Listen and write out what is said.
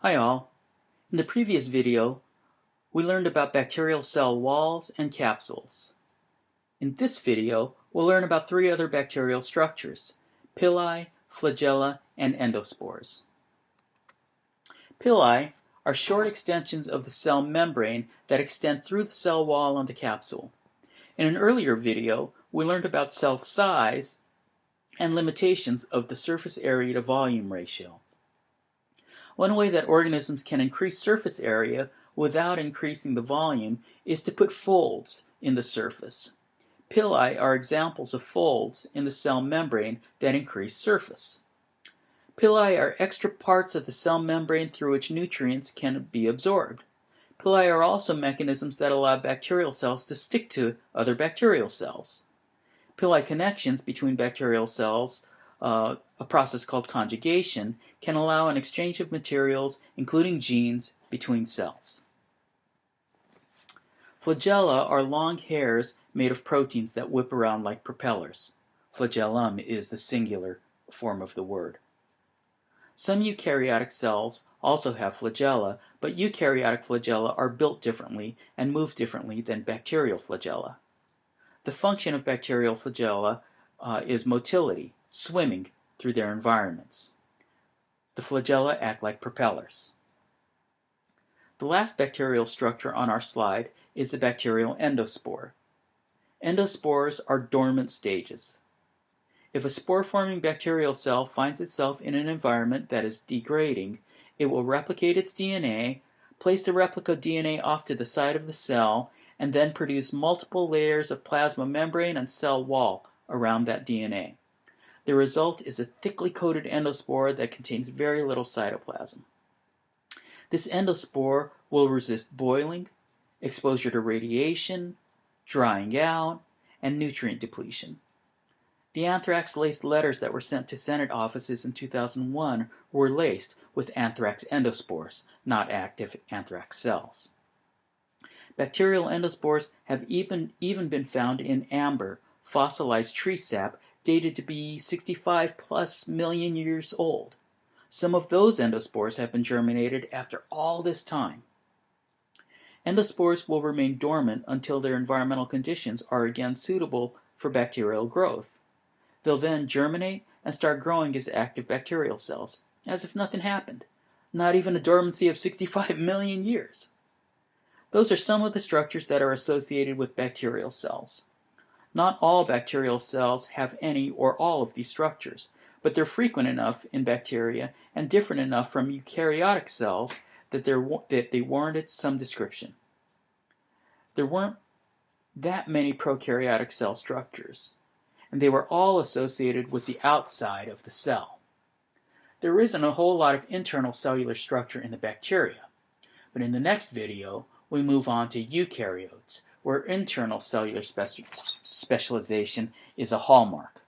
Hi all. In the previous video, we learned about bacterial cell walls and capsules. In this video, we'll learn about three other bacterial structures, pili, flagella, and endospores. Pili are short extensions of the cell membrane that extend through the cell wall on the capsule. In an earlier video, we learned about cell size and limitations of the surface area to volume ratio. One way that organisms can increase surface area without increasing the volume is to put folds in the surface. Pili are examples of folds in the cell membrane that increase surface. Pili are extra parts of the cell membrane through which nutrients can be absorbed. Pili are also mechanisms that allow bacterial cells to stick to other bacterial cells. Pili connections between bacterial cells a process called conjugation, can allow an exchange of materials, including genes, between cells. Flagella are long hairs made of proteins that whip around like propellers. Flagellum is the singular form of the word. Some eukaryotic cells also have flagella, but eukaryotic flagella are built differently and move differently than bacterial flagella. The function of bacterial flagella uh, is motility, swimming through their environments. The flagella act like propellers. The last bacterial structure on our slide is the bacterial endospore. Endospores are dormant stages. If a spore-forming bacterial cell finds itself in an environment that is degrading, it will replicate its DNA, place the replica DNA off to the side of the cell, and then produce multiple layers of plasma membrane and cell wall around that DNA. The result is a thickly coated endospore that contains very little cytoplasm. This endospore will resist boiling, exposure to radiation, drying out, and nutrient depletion. The anthrax-laced letters that were sent to Senate offices in 2001 were laced with anthrax endospores, not active anthrax cells. Bacterial endospores have even, even been found in amber, fossilized tree sap dated to be 65 plus million years old. Some of those endospores have been germinated after all this time. Endospores will remain dormant until their environmental conditions are again suitable for bacterial growth. They'll then germinate and start growing as active bacterial cells, as if nothing happened, not even a dormancy of 65 million years. Those are some of the structures that are associated with bacterial cells. Not all bacterial cells have any or all of these structures, but they're frequent enough in bacteria and different enough from eukaryotic cells that, that they warranted some description. There weren't that many prokaryotic cell structures, and they were all associated with the outside of the cell. There isn't a whole lot of internal cellular structure in the bacteria, but in the next video we move on to eukaryotes, where internal cellular specialization is a hallmark.